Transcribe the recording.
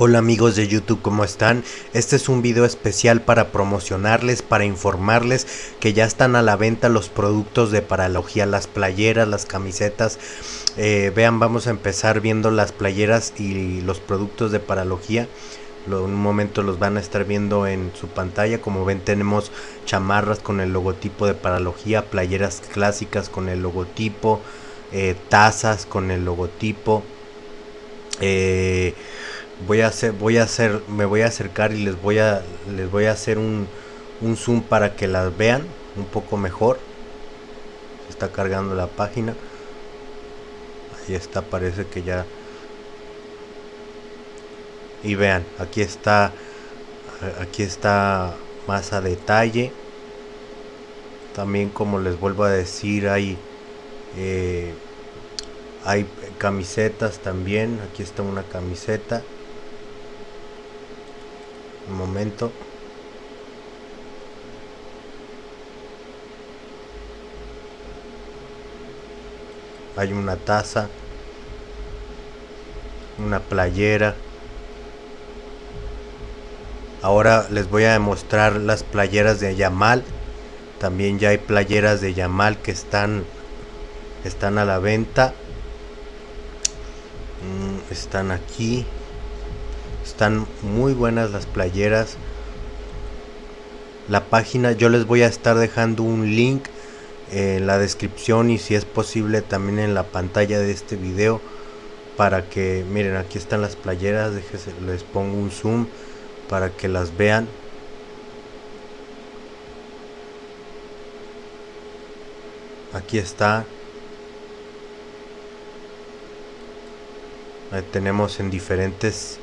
Hola amigos de YouTube, ¿cómo están? Este es un video especial para promocionarles, para informarles que ya están a la venta los productos de Paralogía, las playeras, las camisetas. Eh, vean, vamos a empezar viendo las playeras y los productos de Paralogía. en un momento los van a estar viendo en su pantalla. Como ven tenemos chamarras con el logotipo de Paralogía, playeras clásicas con el logotipo, eh, tazas con el logotipo. Eh, voy a hacer voy a hacer me voy a acercar y les voy a les voy a hacer un, un zoom para que las vean un poco mejor. Se está cargando la página. Ahí está parece que ya. Y vean aquí está aquí está más a detalle. También como les vuelvo a decir hay eh, hay camisetas también. Aquí está una camiseta un momento. Hay una taza una playera. Ahora les voy a demostrar las playeras de Yamal. También ya hay playeras de Yamal que están están a la venta. Mm, están aquí están muy buenas las playeras. La página yo les voy a estar dejando un link en la descripción y si es posible también en la pantalla de este video para que miren aquí están las playeras déjense, les pongo un zoom para que las vean. Aquí está. Tenemos en diferentes